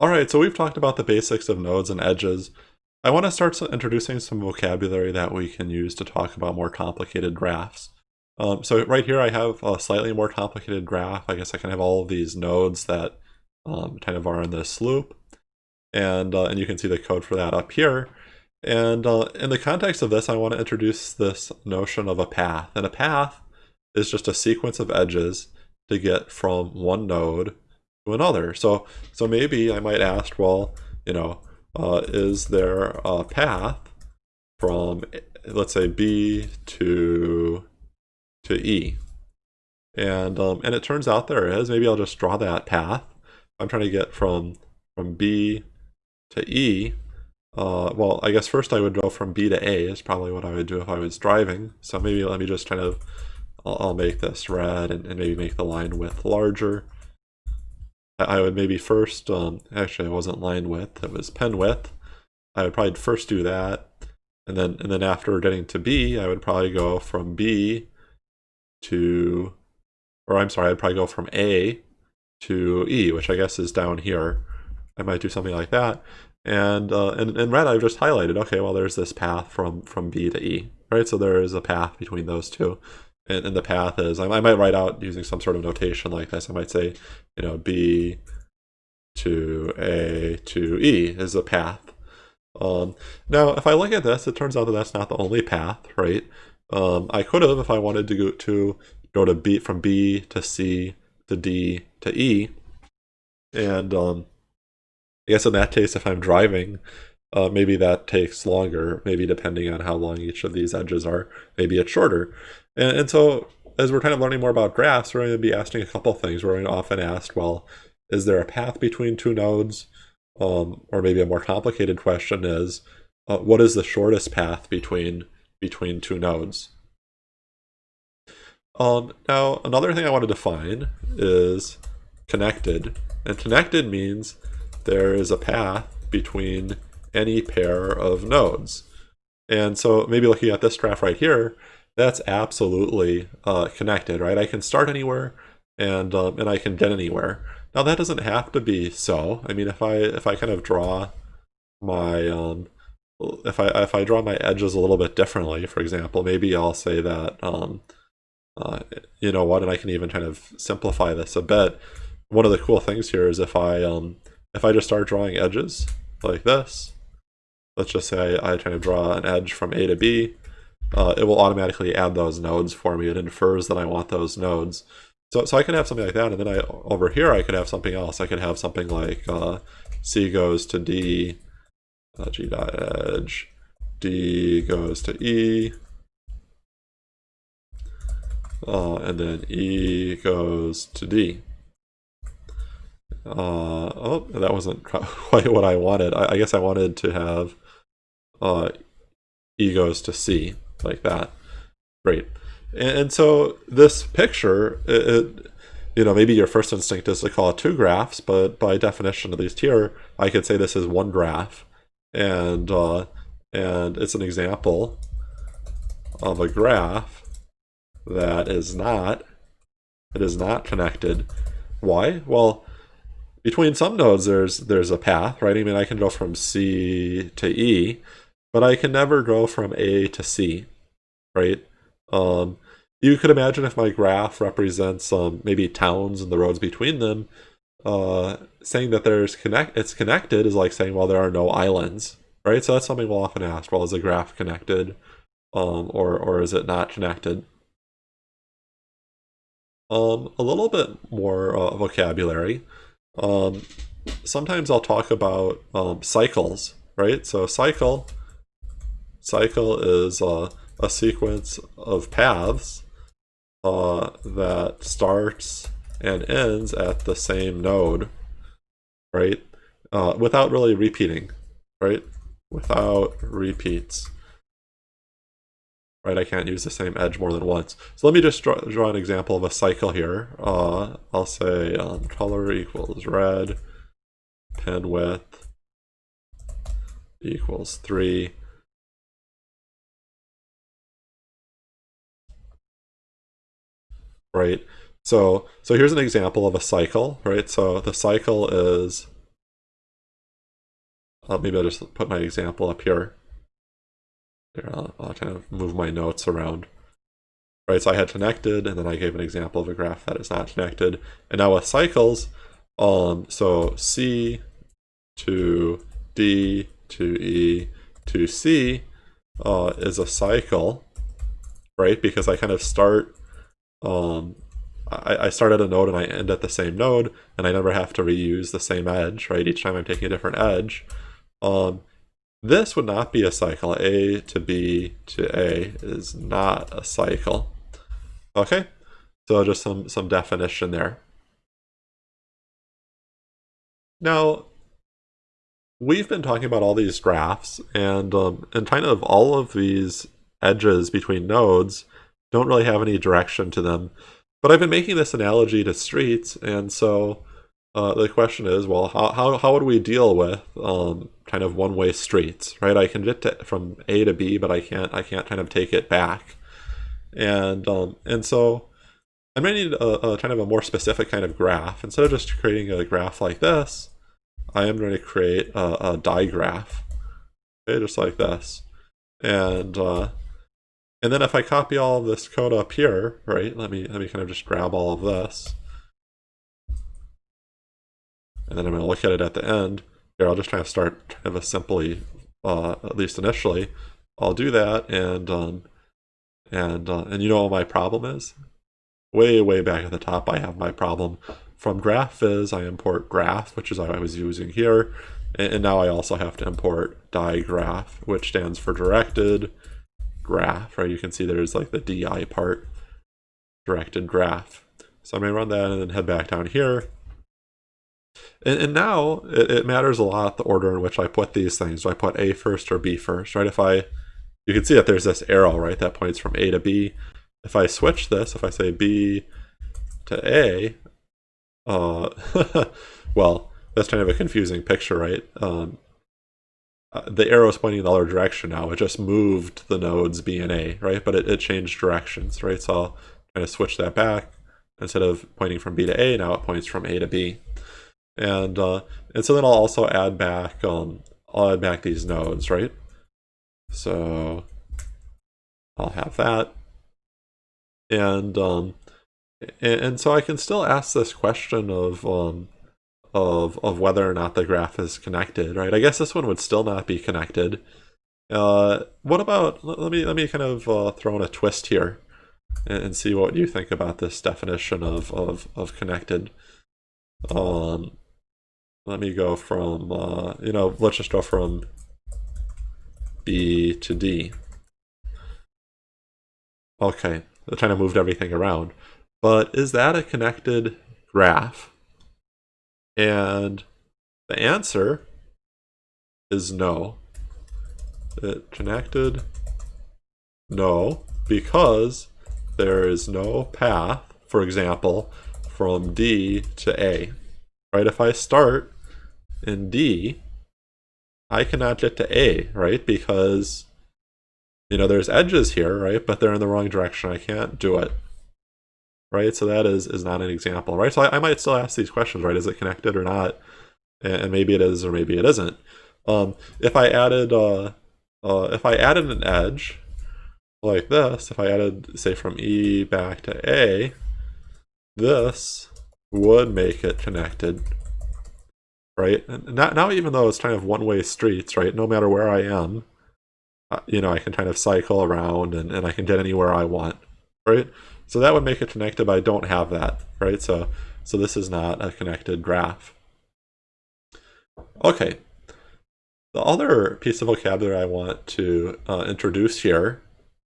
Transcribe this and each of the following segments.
All right, so we've talked about the basics of nodes and edges. I want to start introducing some vocabulary that we can use to talk about more complicated graphs. Um, so right here I have a slightly more complicated graph. I guess I can have all of these nodes that um, kind of are in this loop. And, uh, and you can see the code for that up here. And uh, in the context of this, I want to introduce this notion of a path. And a path is just a sequence of edges to get from one node another. So, so maybe I might ask, well, you know, uh, is there a path from, let's say, B to to E? And um, and it turns out there is. Maybe I'll just draw that path. I'm trying to get from from B to E. Uh, well, I guess first I would go from B to A is probably what I would do if I was driving. So maybe let me just kind of, I'll, I'll make this red and, and maybe make the line width larger. I would maybe first, um, actually I wasn't line width, it was pen width. I would probably first do that. And then, and then after getting to B, I would probably go from B to, or I'm sorry, I'd probably go from A to E, which I guess is down here. I might do something like that. And, uh, and in red, I've just highlighted, okay, well, there's this path from, from B to E, right? So there is a path between those two and, and the path is, I, I, might write out using some sort of notation like this. I might say, you know, B to A to E is a path. Um, now, if I look at this, it turns out that that's not the only path, right? Um, I could have, if I wanted to go to go to B from B to C to D to E, and um, I guess in that case, if I'm driving, uh, maybe that takes longer, maybe depending on how long each of these edges are. Maybe it's shorter. And, and so as we're kind of learning more about graphs, we're going to be asking a couple things. We're going to often ask, well, is there a path between two nodes? Um, or maybe a more complicated question is, uh, what is the shortest path between between two nodes? Um, now, another thing I want to define is connected. And connected means there is a path between any pair of nodes. And so maybe looking at this graph right here, that's absolutely uh, connected, right? I can start anywhere and um, and I can get anywhere. Now that doesn't have to be so. I mean, if I if I kind of draw my um, if I if I draw my edges a little bit differently, for example, maybe I'll say that um, uh, you know what, and I can even kind of simplify this a bit. One of the cool things here is if I um, if I just start drawing edges like this, let's just say I, I kind of draw an edge from A to B, uh, it will automatically add those nodes for me. It infers that I want those nodes. So, so I can have something like that, and then I over here I could have something else. I could have something like uh, C goes to D, uh, G dot edge, D goes to E, uh, and then E goes to D. Uh, oh, that wasn't quite what I wanted. I, I guess I wanted to have uh, E goes to C like that. Great. And, and so this picture, it, it, you know, maybe your first instinct is to call it two graphs, but by definition, at least here, I could say this is one graph. And, uh, and it's an example of a graph that is not, it is not connected. Why? Well, between some nodes, there's there's a path, right? I mean, I can go from C to E, but I can never go from A to C, right? Um, you could imagine if my graph represents um, maybe towns and the roads between them, uh, saying that there's connect it's connected is like saying, well, there are no islands, right? So that's something we'll often ask. Well, is the graph connected, um, or or is it not connected? Um, a little bit more uh, vocabulary. Um, sometimes I'll talk about um, cycles, right? So cycle cycle is uh, a sequence of paths uh, that starts and ends at the same node, right? Uh, without really repeating, right? Without repeats. Right, I can't use the same edge more than once. So let me just draw, draw an example of a cycle here. Uh, I'll say um, color equals red, pen width equals 3, right? So, so here's an example of a cycle, right? So the cycle is uh, maybe I'll just put my example up here. Here, I'll, I'll kind of move my notes around. Right, so I had connected, and then I gave an example of a graph that is not connected. And now with cycles, um, so C to D to E to C uh, is a cycle, right? Because I kind of start, um, I, I start at a node and I end at the same node, and I never have to reuse the same edge, right? Each time I'm taking a different edge. Um, this would not be a cycle. A to B to A is not a cycle. Okay, so just some, some definition there. Now, we've been talking about all these graphs, and um, and kind of all of these edges between nodes don't really have any direction to them. But I've been making this analogy to streets, and so uh, the question is, well, how, how, how would we deal with um, kind of one-way streets, right? I can get to, from A to B, but I can't I can't kind of take it back, and um, and so going to need a, a kind of a more specific kind of graph. Instead of just creating a graph like this, I am going to create a, a digraph, okay, just like this. And uh, and then if I copy all of this code up here, right, let me, let me kind of just grab all of this. And then I'm going to look at it at the end. Here, I'll just try to start kind of a simply, uh, at least initially. I'll do that, and um, and uh, and you know what my problem is? Way, way back at the top, I have my problem. From GraphViz, I import graph, which is what I was using here. And now I also have to import digraph, which stands for directed graph, right? You can see there's like the DI part, directed graph. So I'm going to run that and then head back down here. And, and now it, it, matters a lot the order in which I put these things. Do I put A first or B first, right? If I, you can see that there's this arrow, right? That points from A to B. If I switch this, if I say B to A, uh, well, that's kind of a confusing picture, right? Um, uh, the arrow is pointing in the other direction now. It just moved the nodes B and A, right? But it, it changed directions, right? So I'll kind of switch that back. Instead of pointing from B to A, now it points from A to B. And uh, and so then I'll also add back um, I'll add back these nodes, right? So I'll have that. And um, and, and so I can still ask this question of um, of of whether or not the graph is connected, right? I guess this one would still not be connected. Uh, what about let me let me kind of uh, throw in a twist here and, and, see what you think about this definition of of of connected. Um, let me go from uh, you know let's just go from B to D. Okay, I kind of moved everything around. But is that a connected graph? And the answer is no. It connected? No, because there is no path, for example, from D to A. Right? If I start in D, I cannot get to A, right? Because, you know, there's edges here, right? But they're in the wrong direction. I can't do it right? So that is is not an example, right? So I, I might still ask these questions, right? Is it connected or not? And, maybe it is or maybe it isn't. Um, if I added uh, uh, if I added an edge like this, if I added say from E back to A, this would make it connected, right? And not, now even though it's kind of one-way streets, right? No matter where I am, uh, you know, I can kind of cycle around and, and I can get anywhere I want, right? So that would make it connected, but I don't have that, right? So, so this is not a connected graph. Okay. The other piece of vocabulary I want to uh, introduce here,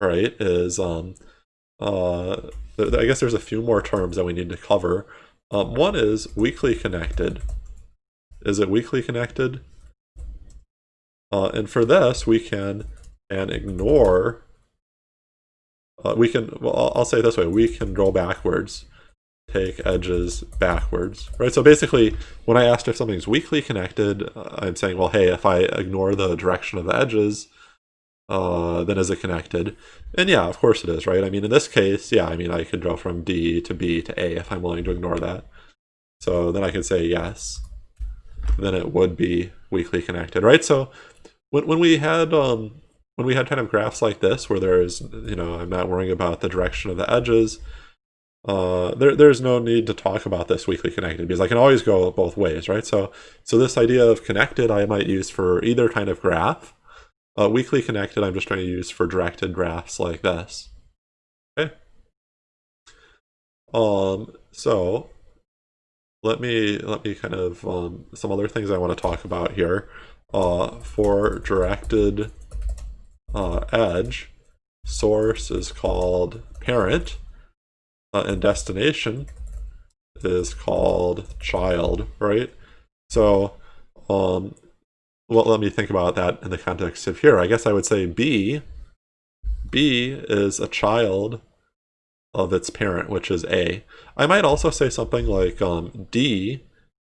right, is, um, uh, I guess there's a few more terms that we need to cover. Um, one is weakly connected. Is it weakly connected? Uh, and for this, we can and ignore uh, we can, well, I'll say it this way, we can draw backwards, take edges backwards, right? So basically, when I asked if something's weakly connected, uh, I'm saying, well, hey, if I ignore the direction of the edges, uh, then is it connected? And yeah, of course it is, right? I mean, in this case, yeah, I mean, I could draw from D to B to A if I'm willing to ignore that. So then I could say yes, then it would be weakly connected, right? So when, when we had um, when we had kind of graphs like this where there's, you know, I'm not worrying about the direction of the edges, uh, there, there's no need to talk about this weakly connected because I can always go both ways, right? So, so this idea of connected I might use for either kind of graph. Uh, weakly connected I'm just trying to use for directed graphs like this. Okay. Um, so let me let me kind of um, some other things I want to talk about here. Uh, for directed uh, edge, source is called parent uh, and destination is called child, right? So, um, well, let me think about that in the context of here. I guess I would say B, B is a child of its parent, which is A. I might also say something like um, D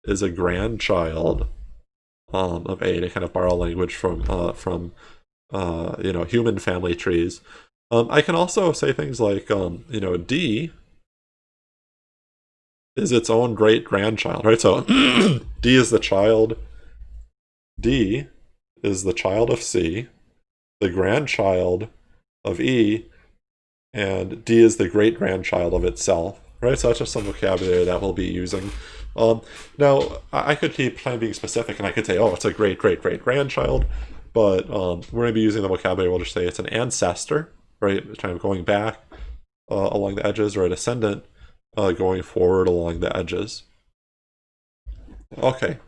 is a grandchild um, of A to kind of borrow language from uh, from uh, you know human family trees. Um, I can also say things like um, you know D is its own great grandchild, right? So D is the child. D is the child of C, the grandchild of E, and D is the great grandchild of itself, right? So that's just some vocabulary that we'll be using. Um, now, I could keep kind of being specific and I could say, oh, it's a great, great, great grandchild, but um, we're going to be using the vocabulary. We'll just say it's an ancestor, right? It's Kind of going back uh, along the edges or a descendant uh, going forward along the edges. Okay.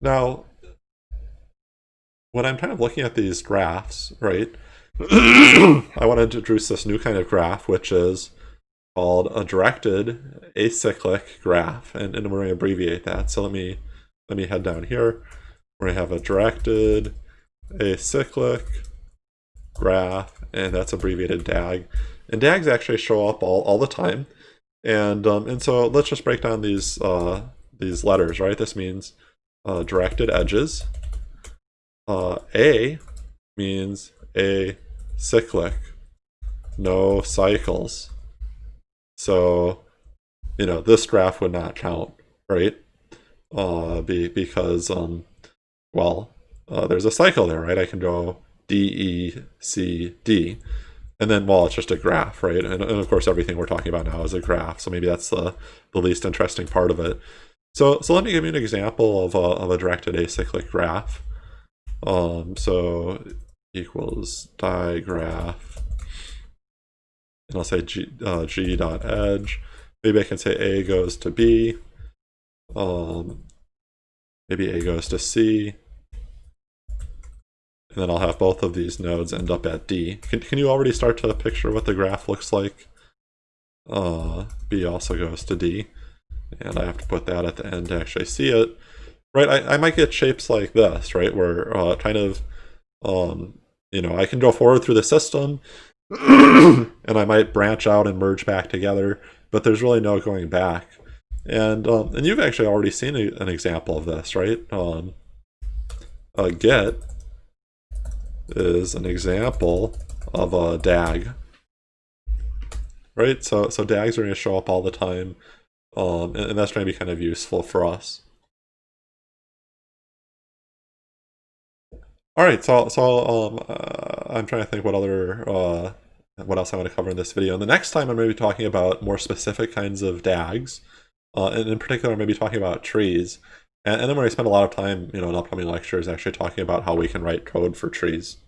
Now, when I'm kind of looking at these graphs, right, I want to introduce this new kind of graph, which is called a directed acyclic graph, and, and we're going to abbreviate that. So let me let me head down here. Going to have a directed acyclic graph, and that's abbreviated DAG. And DAGs actually show up all, all the time. And um, and so let's just break down these uh, these letters, right? This means uh, directed edges. Uh, a means a cyclic, no cycles. So, you know, this graph would not count, right? Uh, be, because, um, well, uh, there's a cycle there, right? I can go D, E, C, D. And then, well, it's just a graph, right? And, and of course, everything we're talking about now is a graph. So maybe that's the, the least interesting part of it. So, so let me give you an example of a, of a directed acyclic graph. Um, so equals digraph, and I'll say g, uh, g dot edge. Maybe I can say a goes to b. Um, maybe a goes to c. And then I'll have both of these nodes end up at D. Can, can you already start to picture what the graph looks like? Uh, B also goes to D. And I have to put that at the end to actually see it. Right, I, I might git shapes like this, right, where uh, kind of, um, you know, I can go forward through the system, and I might branch out and merge back together, but there's really no going back. And um, and you've actually already seen a, an example of this, right? Um, uh, get is an example of a DAG. Right, so so DAGs are going to show up all the time, um, and, and that's going to be kind of useful for us. All right, so so um, uh, I'm trying to think what other uh, what else I want to cover in this video. And the next time I'm going to be talking about more specific kinds of DAGs, uh, and in particular, I'm be talking about trees. And, then we're spend a lot of time, you know, in upcoming lectures actually talking about how we can write code for trees.